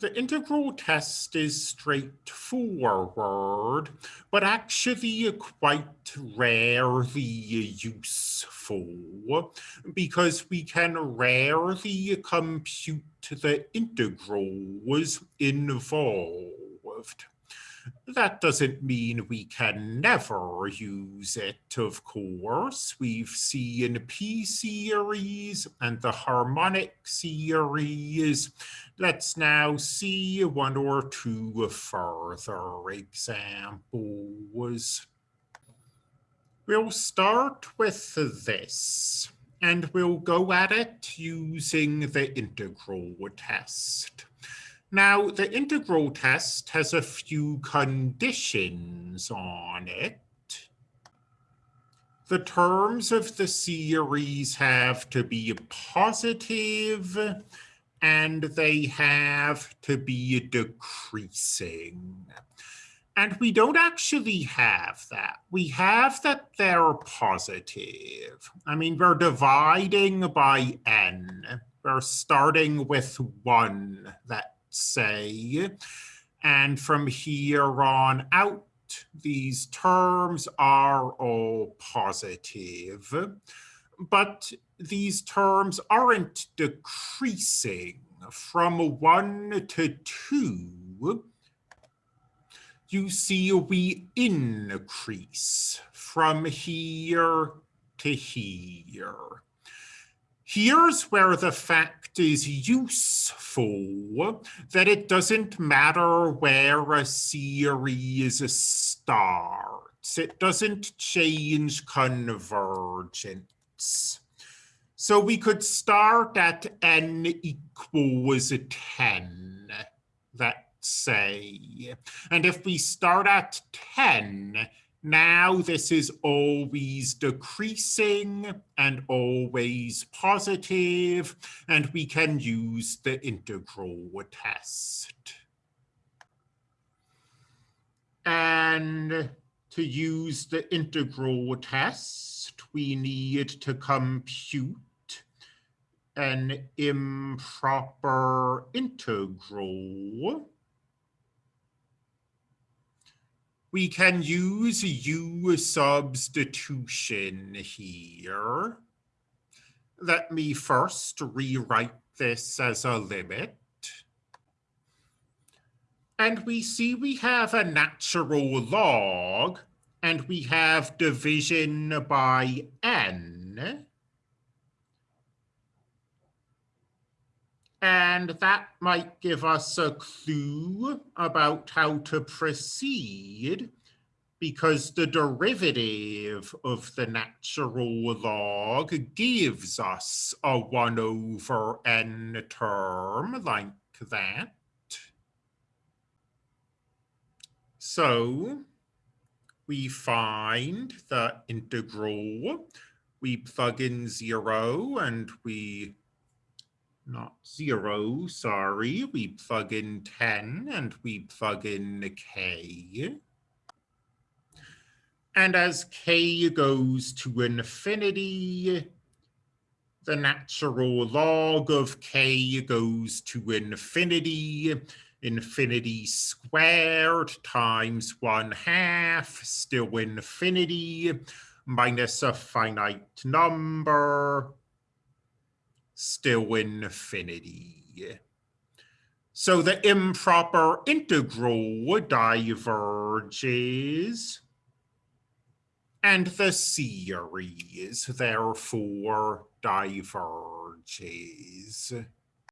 The integral test is straightforward, but actually quite rarely useful because we can rarely compute the integrals involved. That doesn't mean we can never use it, of course. We've seen P series and the harmonic series. Let's now see one or two further examples. We'll start with this, and we'll go at it using the integral test. Now, the integral test has a few conditions on it. The terms of the series have to be positive and they have to be decreasing. And we don't actually have that. We have that they're positive. I mean, we're dividing by n. We're starting with one that say. And from here on out, these terms are all positive. But these terms aren't decreasing from one to two. You see we increase from here to here. Here's where the fact is useful that it doesn't matter where a series starts. It doesn't change convergence. So we could start at n equals 10, let's say. And if we start at 10, now this is always decreasing and always positive, and we can use the integral test. And to use the integral test, we need to compute an improper integral we can use U substitution here. Let me first rewrite this as a limit. And we see we have a natural log and we have division by n. And that might give us a clue about how to proceed because the derivative of the natural log gives us a 1 over n term like that. So we find the integral, we plug in 0 and we not zero, sorry. We plug in 10 and we plug in k. And as k goes to infinity, the natural log of k goes to infinity, infinity squared times one half, still infinity, minus a finite number, still infinity. So the improper integral diverges and the series therefore diverges.